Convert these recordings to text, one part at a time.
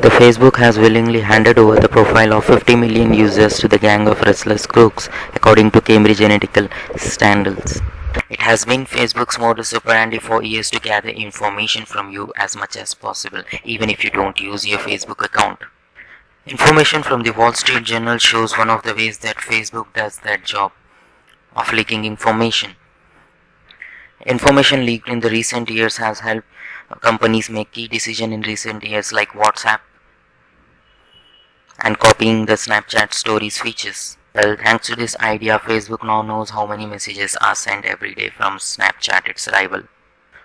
The Facebook has willingly handed over the profile of 50 million users to the gang of restless crooks, according to Cambridge Analytica standards. It has been Facebook's modus operandi for years to gather information from you as much as possible, even if you don't use your Facebook account. Information from the Wall Street Journal shows one of the ways that Facebook does that job of leaking information. Information leaked in the recent years has helped companies make key decisions in recent years like WhatsApp and copying the Snapchat stories features. Well, thanks to this idea, Facebook now knows how many messages are sent every day from Snapchat, its rival.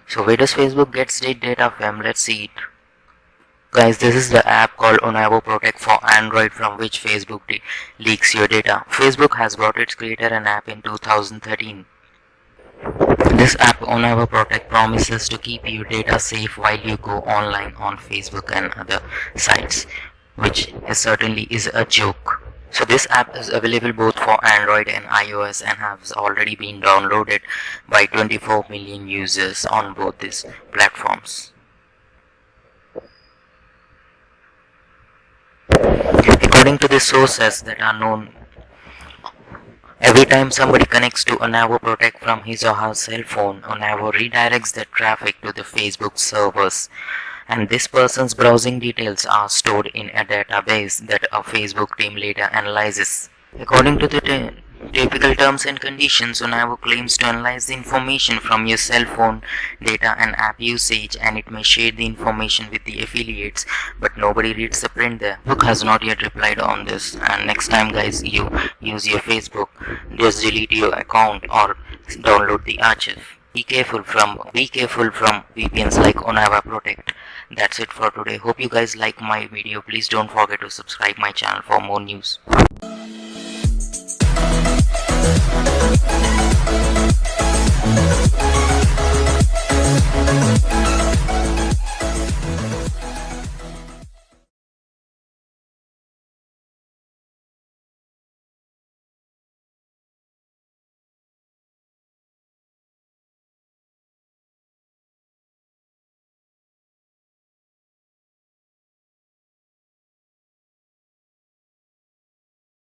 So where does Facebook get state data from? Let's see it. Guys, this is the app called Onavo Protect for Android from which Facebook leaks your data. Facebook has brought its creator an app in 2013. This app Onavo Protect promises to keep your data safe while you go online on Facebook and other sites, which is certainly is a joke. So this app is available both for Android and iOS and has already been downloaded by 24 million users on both these platforms. According to the sources that are known, every time somebody connects to a Onavo Protect from his or her cell phone, a Onavo redirects the traffic to the Facebook servers and this person's browsing details are stored in a database that a Facebook team later analyzes. According to the typical terms and conditions, Onavo claims to analyze the information from your cell phone data and app usage and it may share the information with the affiliates but nobody reads the print there. Book has not yet replied on this and next time guys you use your Facebook just delete your account or download the archive. Be careful from be careful from VPNs like Onavo Protect. That's it for today. Hope you guys like my video. Please don't forget to subscribe my channel for more news.